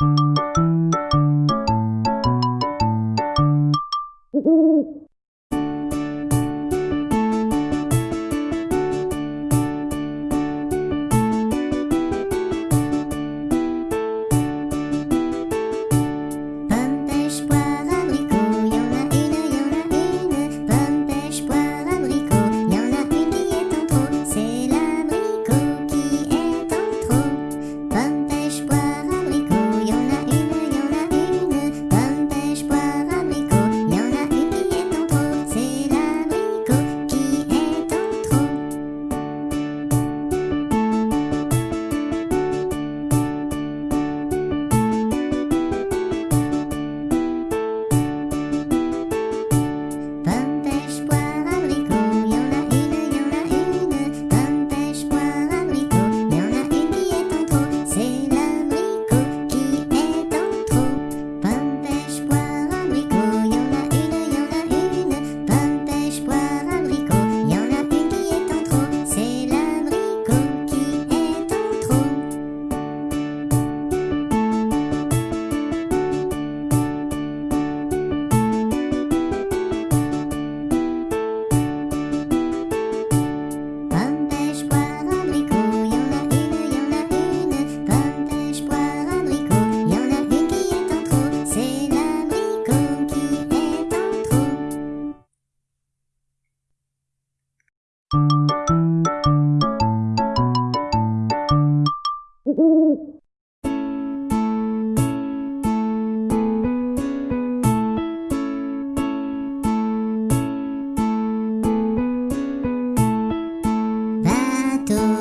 Pomme,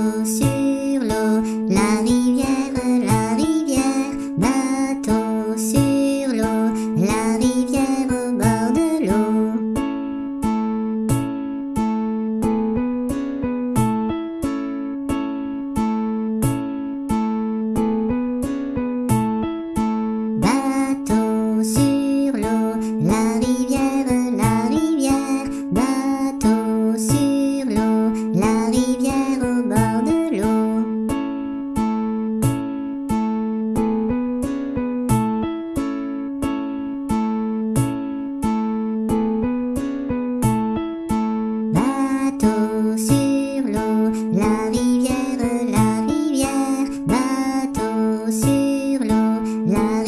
Bateau sur la